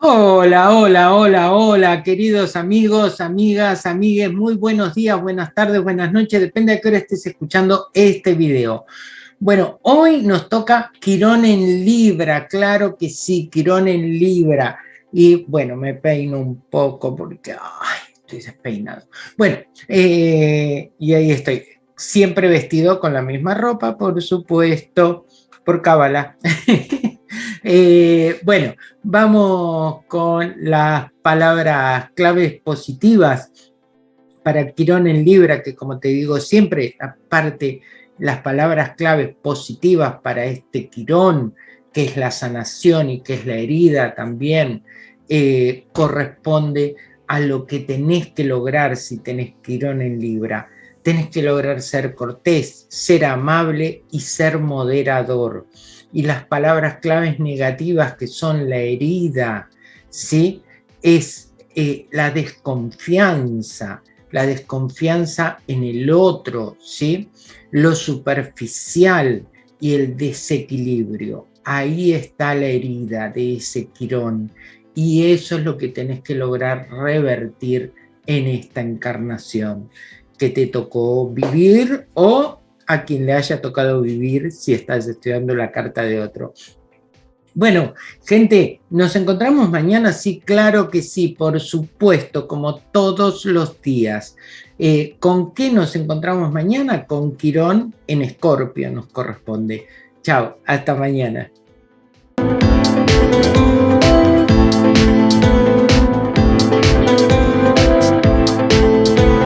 Hola, hola, hola, hola, queridos amigos, amigas, amigues, muy buenos días, buenas tardes, buenas noches, depende de qué hora estés escuchando este video. Bueno, hoy nos toca Quirón en Libra, claro que sí, Quirón en Libra. Y bueno, me peino un poco porque estoy despeinado. Bueno, eh, y ahí estoy, siempre vestido con la misma ropa, por supuesto, por cábala. Eh, bueno, vamos con las palabras claves positivas para Quirón en Libra, que como te digo siempre, aparte las palabras claves positivas para este Quirón, que es la sanación y que es la herida también, eh, corresponde a lo que tenés que lograr si tenés Quirón en Libra. Tenés que lograr ser cortés, ser amable y ser moderador y las palabras claves negativas que son la herida, ¿sí? es eh, la desconfianza, la desconfianza en el otro, ¿sí? lo superficial y el desequilibrio. Ahí está la herida de ese quirón y eso es lo que tenés que lograr revertir en esta encarnación que te tocó vivir o a quien le haya tocado vivir si estás estudiando la carta de otro. Bueno, gente, ¿nos encontramos mañana? Sí, claro que sí, por supuesto, como todos los días. Eh, ¿Con qué nos encontramos mañana? Con Quirón en Escorpio nos corresponde. Chao, hasta mañana.